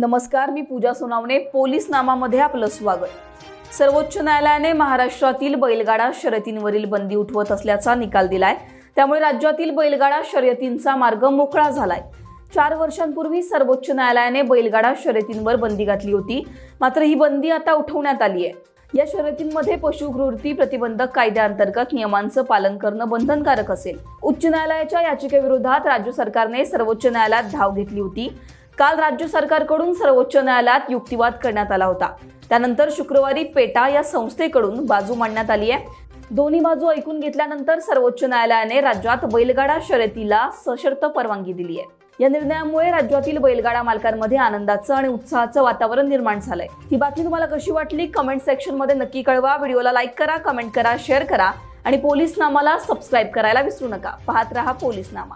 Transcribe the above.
नमस्कार मी पूजा सोनावणे. पोलीस नामामध्ये आपलं स्वागत. सर्वोच्च न्यायालयाने महाराष्ट्रातील बैलगाडा शर्यतींवरील बंदी उठवत असल्याचा निकाल दिलाय. त्यामुळे राज्यातील बैलगाडा शर्यतींचा मार्ग मोकळा झालाय. चार वर्षांपूर्वी सर्वोच्च न्यायालयाने बैलगाडा शर्यतींवर बंदी घातली होती. मात्र ही बंदी आता उठवण्यात आली आहे. या शर्यतींमध्ये पशुकृती प्रतिबंधक कायद्याअंतर्गत नियमांचं पालन करणं बंधनकारक असेल. उच्च न्यायालयाच्या याचिकेविरोधात राज्य सरकारने सर्वोच्च न्यायालयात धाव घेतली होती. काल राज्य सरकारकडून सर्वोच्च न्यायालयात युक्तिवाद करण्यात आला होता. त्यानंतर शुक्रवारी पेटा या संस्थेकडून बाजू मांडण्यात आली आहे. दोन्ही बाजू ऐकून घेतल्यानंतर सर्वोच्च न्यायालयाने राज्यात बैलगाडा शर्यतीला सशर्त परवानगी दिली आहे. या निर्णयामुळे राज्यातील बैलगाडा मालकांमध्ये आनंदाचं आणि उत्साहाचं वातावरण निर्माण झालंय. ही बातमी तुम्हाला कशी वाटली? कमेंट सेक्शनमध्ये नक्की कळवा. व्हिडिओला लाईक करा कमेंट करा शेअर करा आणि पोलीस नामाला सबस्क्राईब करायला विसरू नका. पाहत रहा पोलीस नामा